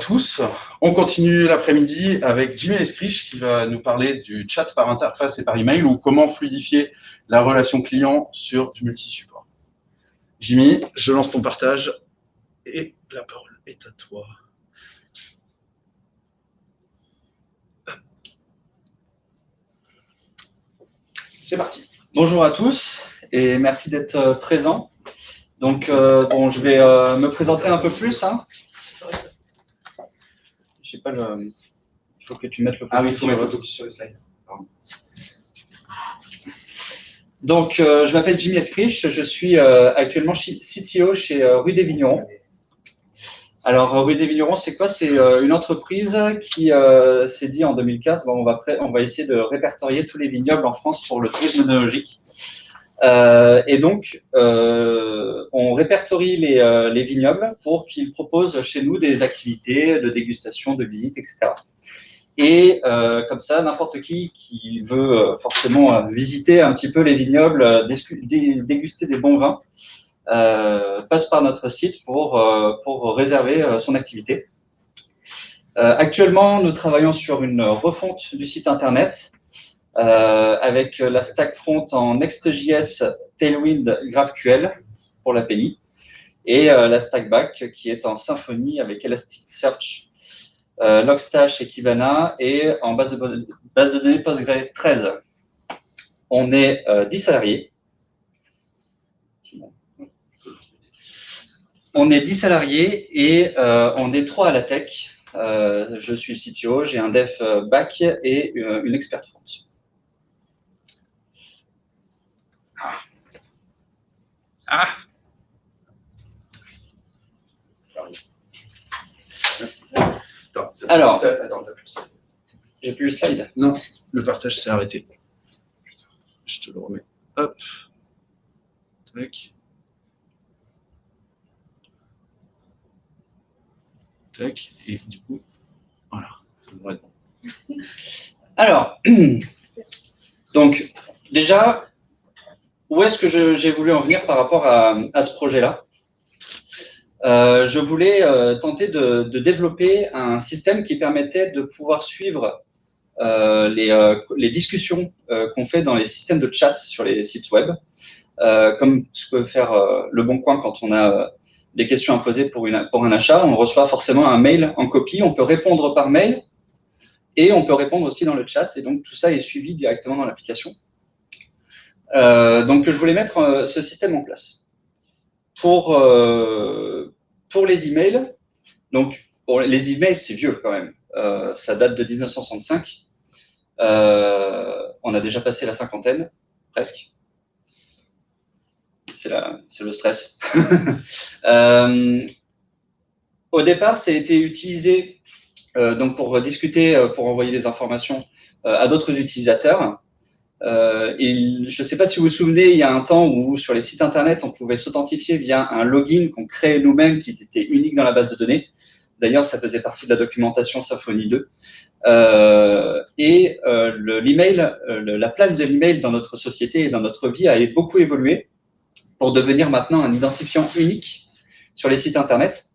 Tous. On continue l'après-midi avec Jimmy Escriche qui va nous parler du chat par interface et par email ou comment fluidifier la relation client sur du multi-support. Jimmy, je lance ton partage et la parole est à toi. C'est parti. Bonjour à tous et merci d'être présents. Donc, euh, bon, je vais euh, me présenter un peu plus. Hein sais pas le. Il faut que tu mettes le focus. Ah oui, il faut mettre le focus sur le slide. Donc, euh, je m'appelle Jimmy Escriche, je suis euh, actuellement CTO chez euh, Rue des Vignerons. Alors, Rue des Vignerons, c'est quoi? C'est une entreprise qui s'est dit en 2015, bon, on, va on va essayer de répertorier tous les vignobles en France pour le tourisme œnologique. Et donc, on répertorie les, les vignobles pour qu'ils proposent chez nous des activités de dégustation, de visite, etc. Et euh, comme ça, n'importe qui qui veut euh, forcément euh, visiter un petit peu les vignobles, déguster des bons vins, passe par notre site pour, pour réserver son activité. actuellement, nous travaillons sur une refonte du site internet avec la stack front en Next.js Tailwind GraphQL pour l'API et la stack back qui est en Symfony avec Elasticsearch euh, Logstash et Kibana et en base de, données Postgre 13. On est 10 euh, salariés. On est 10 salariés et euh, on est 3 à la tech. je suis CTO, j'ai un dev back et une experte front. Ah. Ah. Alors, attends, t'as plus le slide. J'ai plus le slide Non, le partage s'est arrêté. je te le remets. Hop. Tac. Tac. Et du coup, voilà. Alors, donc, déjà, où est-ce que j'ai voulu en venir par rapport à, ce projet-là? Euh, je voulais euh, tenter de, développer un système qui permettait de pouvoir suivre euh, les, discussions qu'on fait dans les systèmes de chat sur les sites web, comme ce que peut faire le Bon Coin quand on a des questions à poser pour un achat. On reçoit forcément un mail en copie, on peut répondre par mail et on peut répondre aussi dans le chat. Et donc tout ça est suivi directement dans l'application. Donc je voulais mettre ce système en place pour, euh, pour les emails, donc les emails, c'est vieux quand même. Euh, ça date de 1965. Euh, on a déjà passé la cinquantaine, presque. C'est le stress. euh, au départ, ça a été utilisé euh, donc pour discuter, euh, pour envoyer des informations euh, à d'autres utilisateurs. Euh, et je ne sais pas si vous vous souvenez, il y a un temps où sur les sites internet, on pouvait s'authentifier via un login qu'on créait nous-mêmes qui était unique dans la base de données. D'ailleurs, ça faisait partie de la documentation Symfony 2. Euh, et euh, l'email, la place de l'email dans notre société et dans notre vie a beaucoup évolué pour devenir maintenant un identifiant unique sur les sites internet.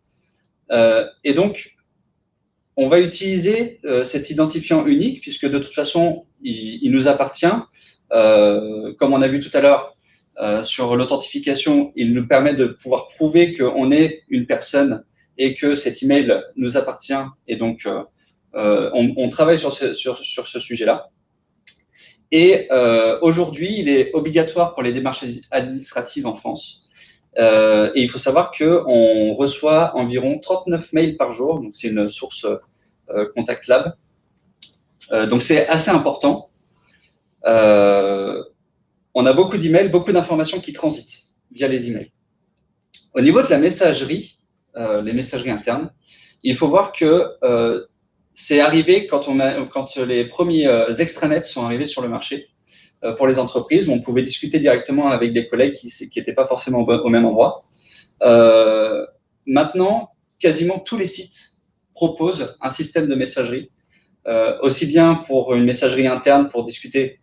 Et donc, on va utiliser cet identifiant unique puisque de toute façon, il, nous appartient comme on a vu tout à l'heure euh, sur l'authentification, il nous permet de pouvoir prouver qu'on est une personne et que cet email nous appartient. Et donc, euh, on, travaille sur ce, sujet-là. Et euh, aujourd'hui, il est obligatoire pour les démarches administratives en France. Euh, et il faut savoir qu'on reçoit environ 39 mails par jour. Donc, c'est une source euh, Contact Lab. donc, c'est assez important. Euh, on a beaucoup d'emails, beaucoup d'informations qui transitent via les emails. Au niveau de la messagerie, euh, les messageries internes, il faut voir que euh, c'est arrivé quand, on quand les premiers extranets sont arrivés sur le marché pour les entreprises, où on pouvait discuter directement avec des collègues qui n'étaient pas forcément au, même endroit. Maintenant, quasiment tous les sites proposent un système de messagerie, aussi bien pour une messagerie interne pour discuter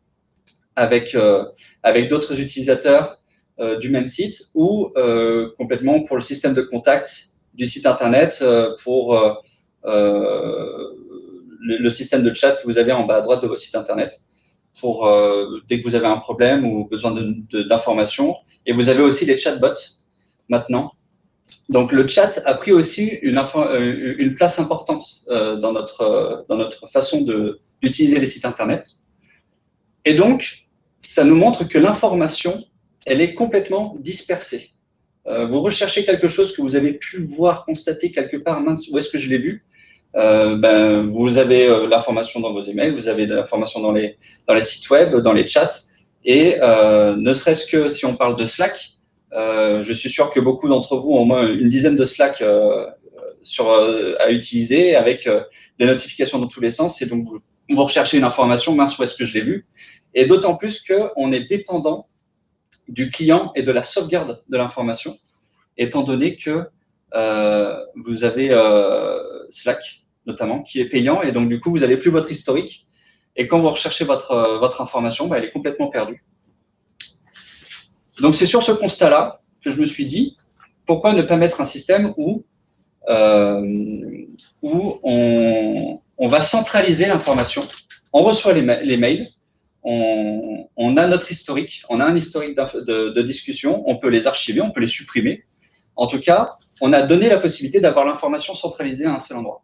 avec, euh, avec d'autres utilisateurs euh, du même site ou euh, complètement pour le système de contact du site internet pour le, système de chat que vous avez en bas à droite de votre site internet pour dès que vous avez un problème ou besoin d'informations. Et vous avez aussi les chatbots maintenant. Donc le chat a pris aussi une, place importante dans, notre, dans notre façon d'utiliser les sites internet. Et donc, ça nous montre que l'information, elle est complètement dispersée. Euh, vous recherchez quelque chose que vous avez pu voir, constater quelque part, mince, où est-ce que je l'ai vu? Euh, ben, Vous avez euh, l'information dans vos emails, vous avez l'information dans les, dans les sites web, dans les chats, et ne serait-ce que si on parle de Slack, je suis sûr que beaucoup d'entre vous ont au moins une dizaine de Slack à utiliser avec des notifications dans tous les sens, et donc vous, vous recherchez une information, mince, où est-ce que je l'ai vu? Et d'autant plus qu'on est dépendant du client et de la sauvegarde de l'information, étant donné que euh, vous avez euh, Slack, notamment, qui est payant, et donc du coup, vous n'avez plus votre historique. Et quand vous recherchez votre, euh, votre information, bah, elle est complètement perdue. Donc c'est sur ce constat-là que je me suis dit, pourquoi ne pas mettre un système où, où on, on va centraliser l'information. On reçoit les, les mails, on, a notre historique, on a un historique de, discussion, on peut les archiver, on peut les supprimer. En tout cas, on a donné la possibilité d'avoir l'information centralisée à un seul endroit.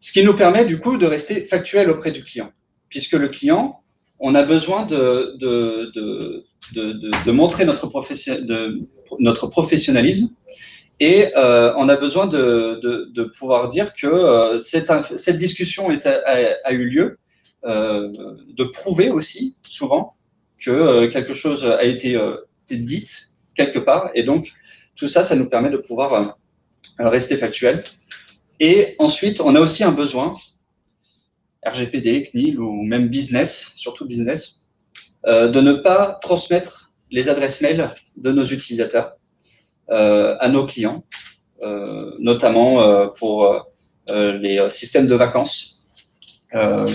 Ce qui nous permet du coup de rester factuel auprès du client, puisque le client, on a besoin de, de, de montrer notre, notre professionnalisme et euh, on a besoin de, de, pouvoir dire que euh, cette, cette, discussion a, eu lieu, de prouver aussi souvent que euh, quelque chose a été euh, dit quelque part. Et donc, tout ça, ça nous permet de pouvoir rester factuel. Et ensuite, on a aussi un besoin, RGPD, CNIL ou même business, surtout business, de ne pas transmettre les adresses mail de nos utilisateurs euh, à nos clients, euh, notamment euh, pour les systèmes de vacances.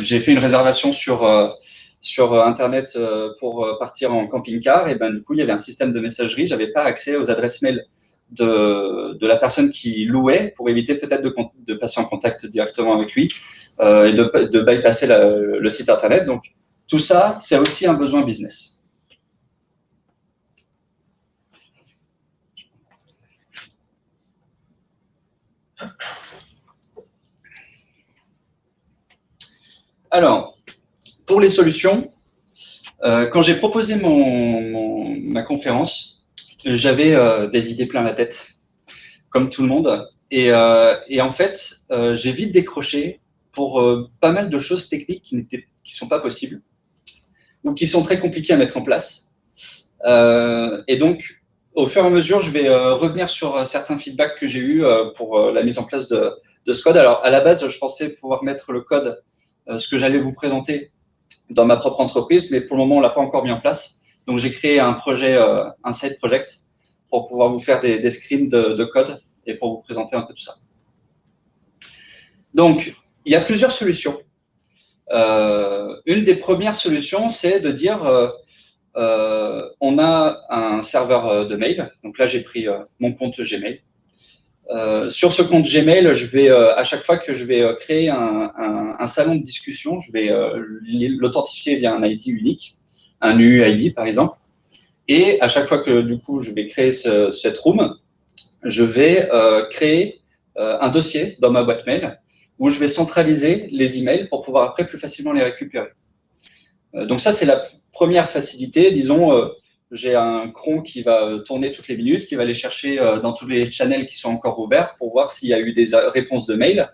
J'ai fait une réservation sur sur Internet pour partir en camping-car, et ben du coup, il y avait un système de messagerie. J'avais pas accès aux adresses mail de, de la personne qui louait pour éviter peut-être de, de, passer en contact directement avec lui euh, et de, de bypasser le site Internet. Donc, tout ça, c'est aussi un besoin business. Alors, pour les solutions, euh, quand j'ai proposé mon, ma conférence, j'avais euh, des idées plein la tête, comme tout le monde. Et, euh, en fait, j'ai vite décroché pour pas mal de choses techniques qui ne sont pas possibles ou qui sont très compliquées à mettre en place. et donc, au fur et à mesure, je vais revenir sur certains feedbacks que j'ai eus pour la mise en place de, de ce code. Alors, à la base, je pensais pouvoir mettre le code euh, ce que j'allais vous présenter dans ma propre entreprise, mais pour le moment, on l'a pas encore mis en place. Donc, j'ai créé un projet, euh, un side project, pour pouvoir vous faire des, screens de, de, code et pour vous présenter un peu tout ça. Donc, il y a plusieurs solutions. Euh, une des premières solutions, c'est de dire, euh, euh, on a un serveur de mail. Donc là, j'ai pris mon compte Gmail. Euh, sur ce compte Gmail, je vais euh, à chaque fois que je vais euh, créer un, un, un, salon de discussion, je vais l'authentifier via un ID unique, un UUID par exemple. Et à chaque fois que du coup je vais créer ce, cette room, je vais créer un dossier dans ma boîte mail où je vais centraliser les emails pour pouvoir après plus facilement les récupérer. donc ça c'est la première facilité, disons j'ai un cron qui va euh, tourner toutes les minutes, qui va aller chercher euh, dans tous les channels qui sont encore ouverts pour voir s'il y a eu des euh, réponses de mail,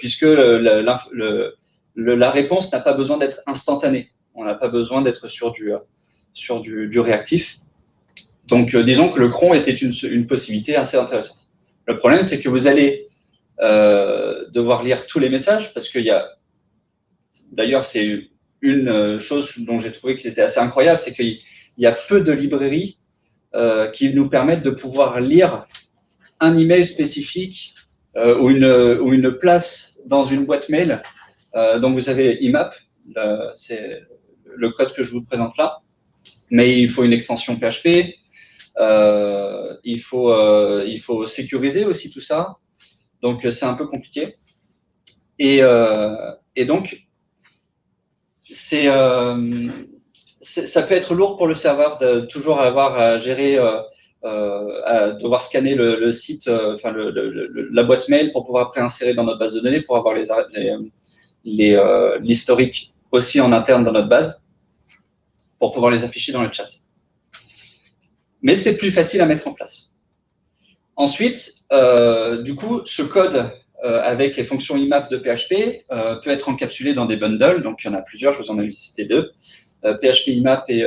puisque la réponse n'a pas besoin d'être instantanée. On n'a pas besoin d'être sur du, réactif. Donc, disons que le cron était une, possibilité assez intéressante. Le problème, c'est que vous allez devoir lire tous les messages parce qu'il y a, d'ailleurs, c'est une chose dont j'ai trouvé que c'était assez incroyable, c'est qu'il il y a peu de librairies euh, qui nous permettent de pouvoir lire un email spécifique euh, ou, une, place dans une boîte mail. Euh, donc vous avez IMAP, c'est le code que je vous présente là, mais il faut une extension PHP. il, faut, sécuriser aussi tout ça. Donc, c'est un peu compliqué. Et donc, c'est ça peut être lourd pour le serveur de toujours avoir à gérer, euh, euh, à devoir scanner le, site, euh, enfin la boîte mail pour pouvoir préinsérer dans notre base de données, pour avoir les, l'historique aussi en interne dans notre base, pour pouvoir les afficher dans le chat. Mais c'est plus facile à mettre en place. Ensuite, du coup, ce code avec les fonctions IMAP de PHP peut être encapsulé dans des bundles. Donc, il y en a plusieurs, je vous en ai cité deux. PHP IMAP et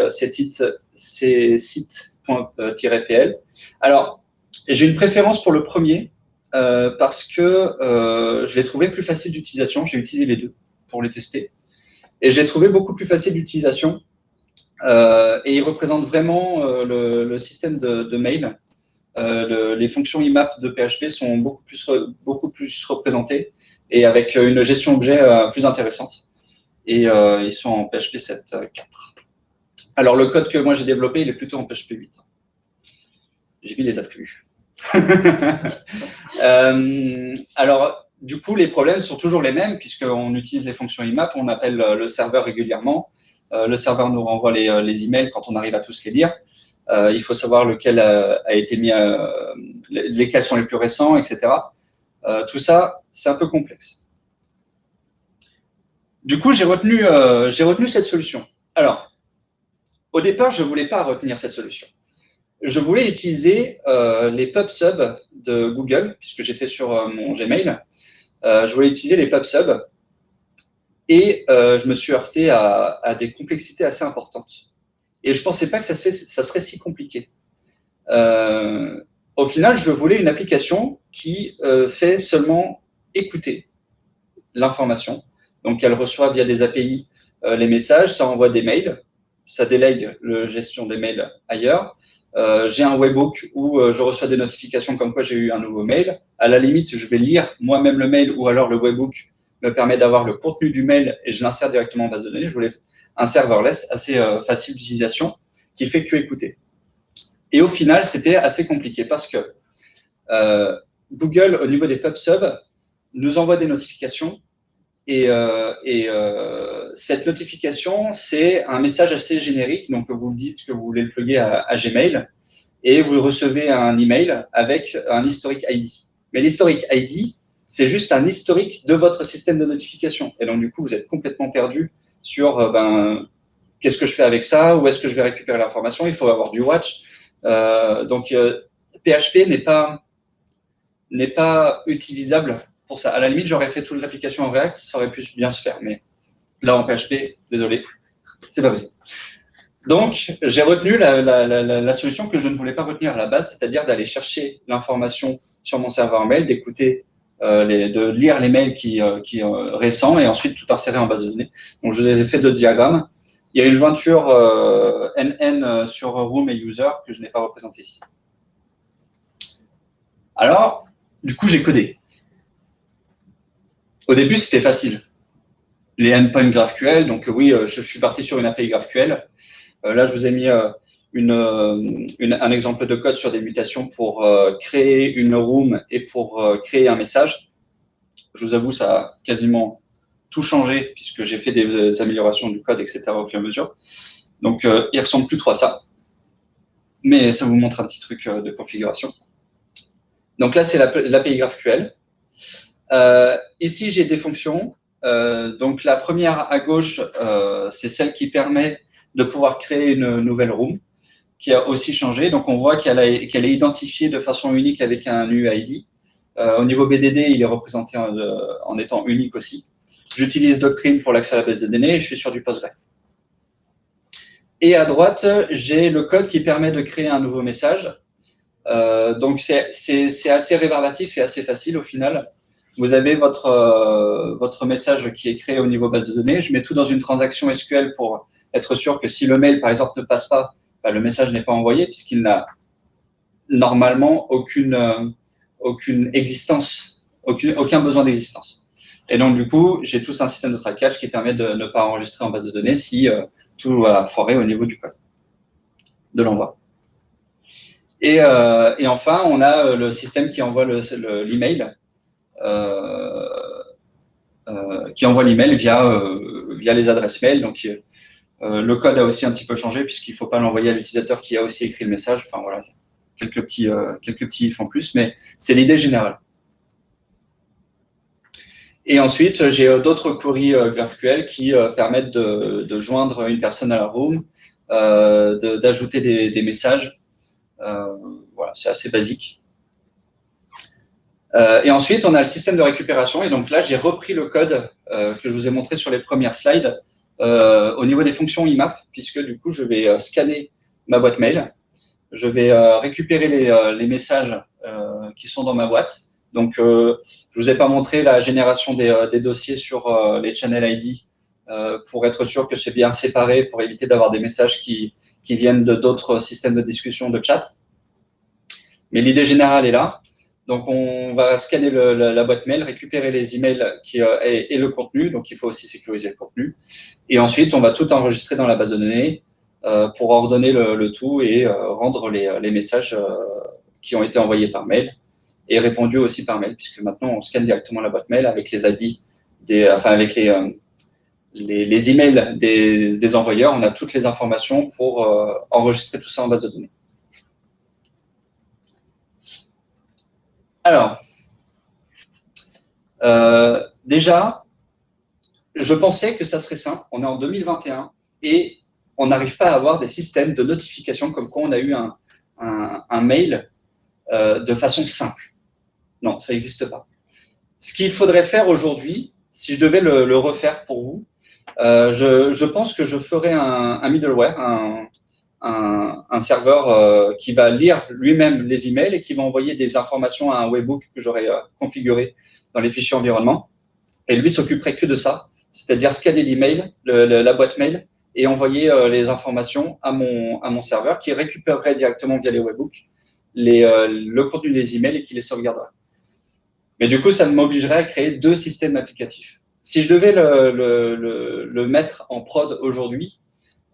csites.pl. Alors, j'ai une préférence pour le premier euh, parce que euh, je l'ai trouvé plus facile d'utilisation. J'ai utilisé les deux pour les tester. Et j'ai trouvé beaucoup plus facile d'utilisation. Euh, et il représente vraiment le, système de, mail. les fonctions IMAP de PHP sont beaucoup plus, beaucoup plus représentées et avec une gestion objet plus intéressante et euh, ils sont en PHP 7.4. Alors, le code que moi j'ai développé, il est plutôt en PHP 8. J'ai mis les attributs. euh, alors, du coup, les problèmes sont toujours les mêmes puisqu'on utilise les fonctions IMAP, on appelle le serveur régulièrement. Euh, le serveur nous renvoie les, euh, les, emails quand on arrive à tous les lire. Euh, il faut savoir lequel a, été mis, euh, lesquels sont les plus récents, etc. tout ça, c'est un peu complexe. Du coup, j'ai retenu, euh, retenu cette solution. Alors, au départ, je ne voulais pas retenir cette solution. Je voulais utiliser euh, les PubSub de Google, puisque j'étais sur euh, mon Gmail. Euh, je voulais utiliser les PubSub et euh, je me suis heurté à, à, des complexités assez importantes. Et je ne pensais pas que ça, ça, serait si compliqué. au final, je voulais une application qui fait seulement écouter l'information donc, elle reçoit via des API euh, les messages, ça envoie des mails, ça délègue la gestion des mails ailleurs. Euh, j'ai un webbook où euh, je reçois des notifications comme quoi j'ai eu un nouveau mail. À la limite, je vais lire moi-même le mail ou alors le webbook me permet d'avoir le contenu du mail et je l'insère directement en base de données. Je voulais un serverless assez facile d'utilisation qui fait que écouter. Et au final, c'était assez compliqué parce que Google, au niveau des PubSub, nous envoie des notifications et, euh, euh, cette notification, c'est un message assez générique. Donc, vous dites que vous voulez le plugger à, Gmail et vous recevez un email avec un historique ID. Mais l'historique ID, c'est juste un historique de votre système de notification. Et donc, du coup, vous êtes complètement perdu sur euh, ben, qu'est-ce que je fais avec ça, où est-ce que je vais récupérer l'information? Il faut avoir du watch. Donc, PHP n'est pas n'est pas utilisable ça. À la limite, j'aurais fait toute l'application en React, ça aurait pu bien se faire. Mais là, en PHP, désolé, c'est pas possible. Donc, j'ai retenu la, solution que je ne voulais pas retenir à la base, c'est-à-dire d'aller chercher l'information sur mon serveur mail, d'écouter, euh, de lire les mails qui, euh, euh, récents et ensuite tout insérer en base de données. Donc, je vous ai fait deux diagrammes. Il y a une jointure NN sur Room et User que je n'ai pas représenté ici. Alors, du coup, j'ai codé. Au début, c'était facile. Les endpoints GraphQL, donc oui, euh, je, suis parti sur une API GraphQL. Euh, là, je vous ai mis euh, un exemple de code sur des mutations pour créer une room et pour créer un message. Je vous avoue, ça a quasiment tout changé puisque j'ai fait des améliorations du code, etc. au fur et à mesure. Donc, il ressemble plus trop à ça. Mais ça vous montre un petit truc de configuration. Donc là, c'est l'API GraphQL. Euh, ici, j'ai des fonctions. Euh, donc, la première à gauche, euh, c'est celle qui permet de pouvoir créer une nouvelle room, qui a aussi changé. Donc, on voit qu'elle est identifiée de façon unique avec un UID. Au niveau BDD, il est représenté en, étant unique aussi. J'utilise Doctrine pour l'accès à la base de données et je suis sur du Postgre. Et à droite, j'ai le code qui permet de créer un nouveau message. Donc, c'est assez rébarbatif et assez facile au final vous avez votre, euh, votre message qui est créé au niveau base de données. Je mets tout dans une transaction SQL pour être sûr que si le mail, par exemple, ne passe pas, bah, le message n'est pas envoyé puisqu'il n'a normalement aucune, euh, aucune existence, aucun besoin d'existence. Et donc, du coup, j'ai tout un système de trackage qui permet de ne pas enregistrer en base de données si euh, tout a foiré au niveau du code, de l'envoi. Et, enfin, on a le système qui envoie l'email, le, qui envoie l'email via, via les adresses mail. Donc, le code a aussi un petit peu changé puisqu'il ne faut pas l'envoyer à l'utilisateur qui a aussi écrit le message. Enfin voilà, quelques petits, quelques petits ifs en plus, mais c'est l'idée générale. Et ensuite, j'ai euh, d'autres queries euh, GraphQL qui euh, permettent de, joindre une personne à la room, d'ajouter des, messages. voilà, c'est assez basique. Et ensuite, on a le système de récupération. Et donc là, j'ai repris le code que je vous ai montré sur les premières slides au niveau des fonctions IMAP, puisque du coup, je vais scanner ma boîte mail. Je vais récupérer les, les messages qui sont dans ma boîte. Donc, je vous ai pas montré la génération des, euh, dossiers sur euh, les channel ID euh, pour être sûr que c'est bien séparé, pour éviter d'avoir des messages qui, qui viennent de d'autres systèmes de discussion de chat. Mais l'idée générale est là. Donc, on va scanner la, boîte mail, récupérer les emails qui, et, le contenu. Donc, il faut aussi sécuriser le contenu. Et ensuite, on va tout enregistrer dans la base de données pour ordonner le, tout et rendre les, messages qui ont été envoyés par mail et répondu aussi par mail, puisque maintenant on scanne directement la boîte mail avec les ID, enfin avec les, euh, emails des, des, envoyeurs, on a toutes les informations pour euh, enregistrer tout ça en base de données. Alors, euh, déjà, je pensais que ça serait simple. On est en 2021 et on n'arrive pas à avoir des systèmes de notification comme quoi on a eu un, un, un mail euh, de façon simple. Non, ça n'existe pas. Ce qu'il faudrait faire aujourd'hui, si je devais le, refaire pour vous, euh, je, pense que je ferais un, middleware, un, serveur euh, qui va lire lui-même les emails et qui va envoyer des informations à un webhook que j'aurais euh, configuré dans les fichiers environnement. Et lui s'occuperait que de ça, c'est-à-dire scanner l'email, la boîte mail et envoyer les informations à mon, à mon serveur qui récupérerait directement via les webhooks les, le contenu des emails et qui les sauvegarderait. Mais du coup, ça m'obligerait à créer deux systèmes applicatifs. Si je devais le, mettre en prod aujourd'hui,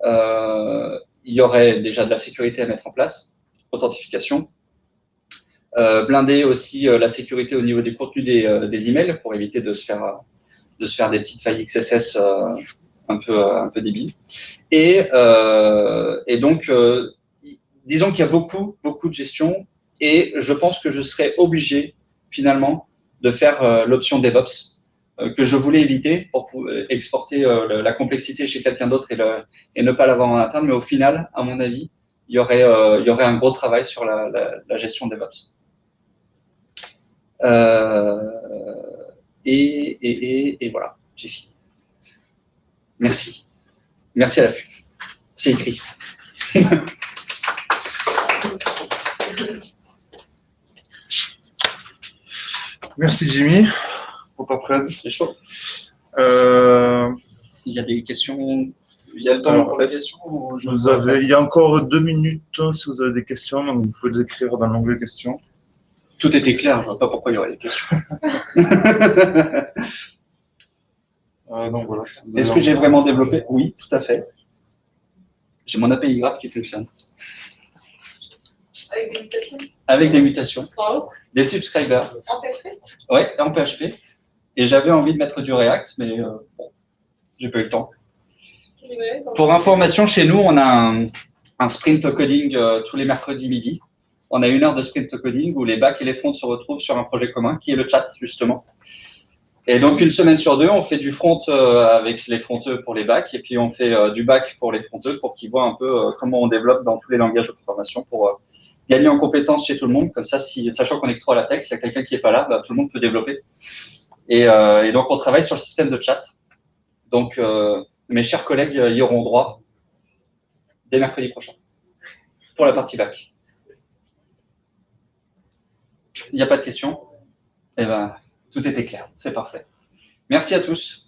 euh, il y aurait déjà de la sécurité à mettre en place, authentification, euh, blinder aussi euh, la sécurité au niveau des contenus des, emails pour éviter de se faire de se faire des petites failles XSS un peu un peu débiles. Et, et donc disons qu'il y a beaucoup beaucoup de gestion et je pense que je serais obligé finalement de faire euh, l'option DevOps euh, que je voulais éviter pour exporter euh, la complexité chez quelqu'un d'autre et, ne pas l'avoir en interne. Mais au final, à mon avis, il y aurait, un gros travail sur la, gestion DevOps. et, et, et, voilà, j'ai fini. Merci. Merci à la FU. C'est écrit. Merci Jimmy pour ta presse. C'est chaud. Euh, il y a des questions. Il y a le temps pour les questions vous avez, Il y a encore deux minutes si vous avez des questions, donc vous pouvez les écrire dans l'onglet questions. Tout était clair, je ne vois pas pourquoi il y aurait des questions. euh, voilà, Est-ce que j'ai vraiment développé? Oui, tout à fait. J'ai mon API graph qui fonctionne. Avec des mutations? Avec des mutations. Des subscribers. En PHP Oui, en PHP. Et j'avais envie de mettre du React, mais euh, bon, j'ai pas eu le temps. Pour information, chez nous, on a un, sprint coding euh, tous les mercredis midi. On a une heure de sprint coding où les bacs et les fronts se retrouvent sur un projet commun qui est le chat, justement. Et donc, une semaine sur deux, on fait du front euh, avec les fronteux pour les bacs et puis on fait du bac pour les fronteux pour qu'ils voient un peu comment on développe dans tous les langages de programmation pour gagner en compétences chez tout le monde. Comme ça, sachant qu'on est que trois à la tech, s'il y a quelqu'un qui est pas là, bah, tout le monde peut développer. Euh, et, donc, on travaille sur le système de chat. Donc, euh, mes chers collègues euh, y auront droit dès mercredi prochain pour la partie bac. Il n'y a pas de questions? Eh bien, tout était clair. C'est parfait. Merci à tous.